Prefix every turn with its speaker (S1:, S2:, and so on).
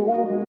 S1: for